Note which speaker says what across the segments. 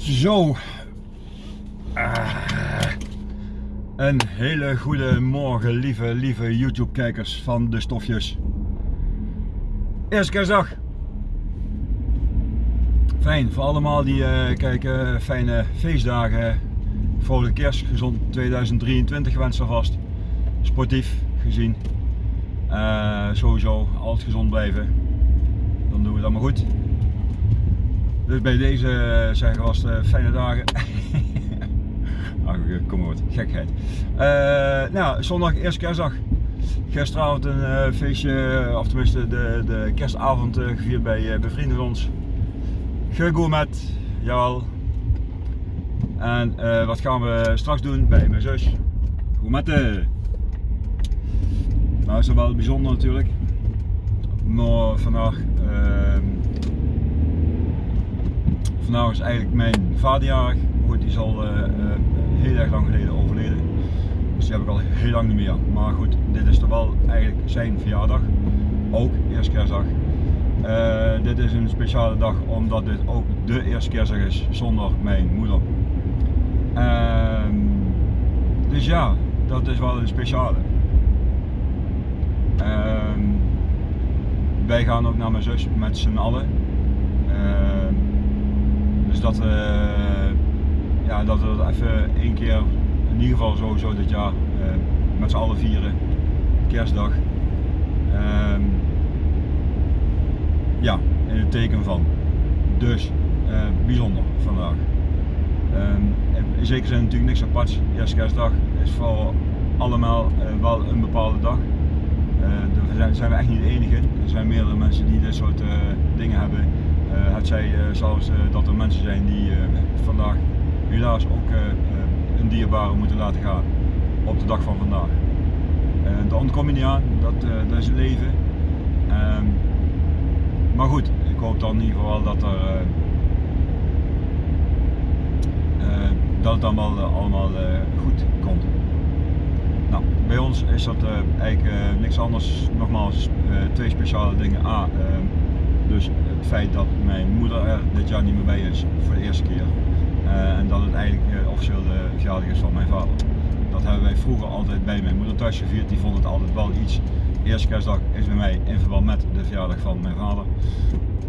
Speaker 1: Zo. Ah. Een hele goede morgen, lieve, lieve YouTube-kijkers van de stofjes. Eerste kerstdag. Fijn, voor allemaal die uh, kijken, fijne feestdagen. Vrolijke kerst, gezond 2023 wens alvast. Sportief gezien. Uh, sowieso altijd gezond blijven. Dan doen we het allemaal goed. Dus bij deze zeggen was het fijne dagen. Ach, kom maar wat, gekheid. Uh, nou, zondag, eerste kerstdag. Gisteravond een uh, feestje, of tenminste de, de kerstavond uh, gevierd bij, bij vrienden van ons. Gegourmet, jawel. En wat gaan we straks doen bij mijn zus? Gourmetten. Nou is dat wel bijzonder natuurlijk. Maar vandaag ehm, vandaag is eigenlijk mijn vaderjarig. Goed, die is al uh, uh, heel erg lang geleden overleden. Dus die heb ik al heel lang niet meer. Maar goed, dit is toch wel eigenlijk zijn verjaardag. Ook eerste kerstdag. Uh, dit is een speciale dag omdat dit ook de eerste kerstdag is zonder mijn moeder. Ehm, dus ja, dat is wel een speciale. Ehm, wij gaan ook naar mijn zus met z'n allen. Ehm, dus dat, uh, ja, dat we dat even één keer, in ieder geval sowieso dit jaar, uh, met z'n allen vieren. Kerstdag. Um, ja, in het teken van. Dus, uh, bijzonder vandaag. Um, in zekere zin natuurlijk niks aparts. Eerste kerstdag is voor allemaal wel een bepaalde dag. daar zijn we echt niet de enige. Er zijn meerdere mensen die dit soort dingen hebben. Uh, het zij uh, zelfs uh, dat er mensen zijn die vandaag helaas ook een dierbare moeten laten gaan op de dag van vandaag. daar ontkom je niet aan, dat, dat is het leven. Ehm, maar goed, ik hoop dan in ieder geval dat, er, dat het wel allemaal goed komt. Nou, bij ons is dat eigenlijk niks anders, nogmaals twee speciale dingen. A, ehm, dus het feit dat mijn moeder er dit jaar niet meer bij is voor de eerste keer. Uh, en dat het eigenlijk officieel de verjaardag is van mijn vader. Dat hebben wij vroeger altijd bij mijn moeder thuis gevierd. Die vond het altijd wel iets. Eerste kerstdag is bij mij in verband met de verjaardag van mijn vader.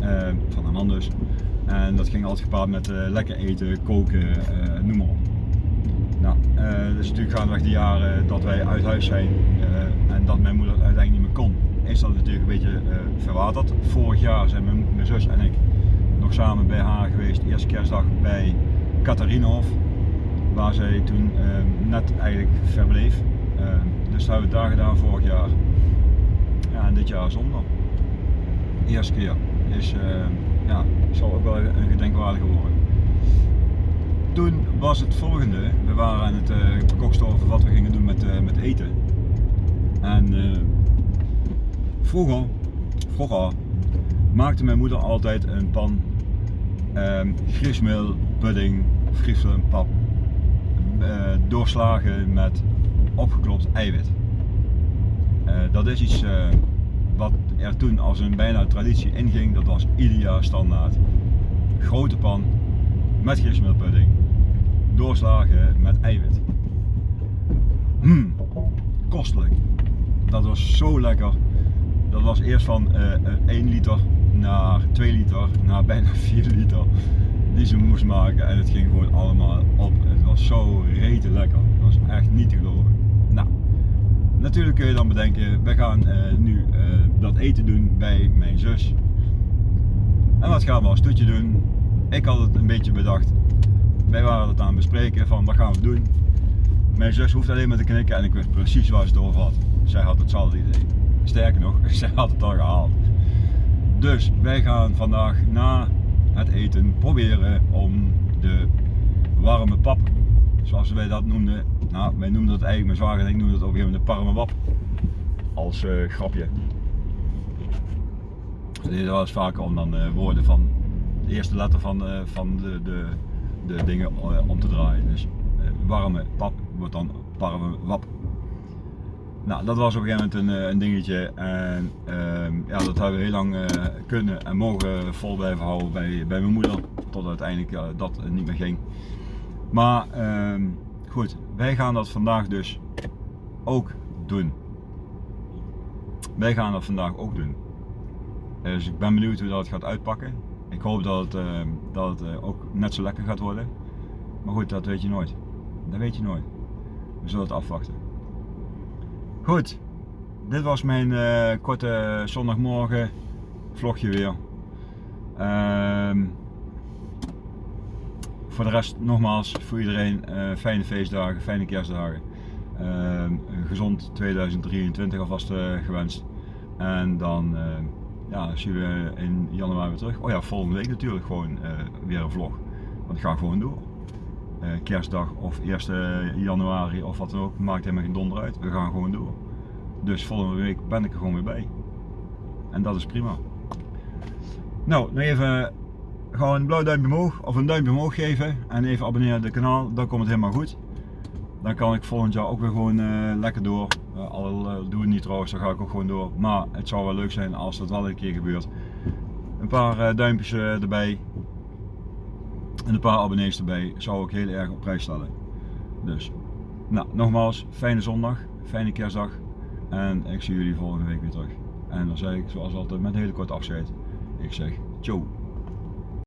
Speaker 1: Uh, van een man dus. En dat ging altijd gepaard met lekker eten, koken, noem maar op. Nou, dus natuurlijk gaan we die jaren dat wij uit huis zijn en dat mijn moeder uiteindelijk niet meer kon is dat natuurlijk een beetje uh, verwaterd. Vorig jaar zijn mijn, zus en ik nog samen bij haar geweest, eerste kerstdag bij Catharinenhof, waar zij toen uh, net eigenlijk verbleef. Uh, dus dat hebben we daar gedaan vorig jaar. Ja, en dit jaar zonder. Eerste keer. Is, ja, zal ook wel een gedenkwaardige worden. Toen was het volgende, we waren aan het uh, over wat we gingen doen met, met eten. En Vroeger, vroeger maakte mijn moeder altijd een pan um, griesmeel, pudding pap uh, doorslagen met opgeklopt eiwit. Uh, dat is iets wat er toen als een bijna traditie inging, dat was ieder jaar standaard. Grote pan met griesmeelpudding, doorslagen met eiwit. Hmm, kostelijk. Dat was zo lekker. Dat was eerst van uh, eh, 1 eh, liter naar 2 liter, naar bijna 4 liter die ze moest maken en het ging gewoon allemaal op. Het was zo rete lekker. Het was echt niet te geloven. Nou, natuurlijk kun je dan bedenken, we gaan uh, nu dat eten doen bij mijn zus. En wat gaan we als toetje doen? Ik had het een beetje bedacht. Wij waren het aan het bespreken van wat gaan we doen. Mijn zus hoeft alleen maar te knikken en ik wist precies waar ze het over had. Zij had hetzelfde idee. Sterker nog, zij had het al gehaald. Dus wij gaan vandaag na het eten proberen om de warme pap, zoals wij dat noemden. Nou, wij noemden het eigenlijk, mijn zwager en ik noemden het op een gegeven moment de parme wap. Als uh, grapje. We deden wel eens vaker om dan uh, woorden van de eerste letter van, uh, van de, de, de dingen om te draaien. Dus warme pap wordt dan parme wap. Nou, dat was op een gegeven moment een, eh, dingetje en ehm, ja, dat hebben we heel lang uh, kunnen en mogen vol blijven houden bij, bij mijn moeder, tot uiteindelijk dat niet meer ging. Maar ehm, goed, wij gaan dat vandaag dus ook doen. Wij gaan dat vandaag ook doen. Dus ik ben benieuwd hoe dat gaat uitpakken. Ik hoop dat het, ehm, dat het ook net zo lekker gaat worden. Maar goed, dat weet je nooit. Dat weet je nooit. We zullen het afwachten. Goed, dit was mijn uh, korte zondagmorgen vlogje weer. Uh, voor de rest nogmaals voor iedereen uh, fijne feestdagen, fijne kerstdagen. Een gezond 2023 alvast uh, gewenst. En dan ja, zien we in januari weer terug. Oh ja, volgende week natuurlijk gewoon weer een vlog. Want ik ga gewoon door. Eh, kerstdag of 1 januari of wat dan ook, maakt helemaal geen donder uit. We gaan gewoon door. Dus volgende week ben ik er gewoon weer bij. En dat is prima. Nou, nog even gewoon een blauw duimpje omhoog of een duimpje omhoog geven en even abonneren op het kanaal, dan komt het helemaal goed. Dan kan ik volgend jaar ook weer gewoon uh, lekker door. Uh, al doe het niet trouwens, dan ga ik ook gewoon door. Maar het zou wel leuk zijn als dat wel een keer gebeurt. Een paar duimpjes erbij, en een paar abonnees erbij zou ik heel erg op prijs stellen. Dus, nou, nogmaals, fijne zondag, fijne kerstdag en ik zie jullie volgende week weer terug. En dan zeg ik zoals altijd met een hele korte afscheid, ik zeg ciao.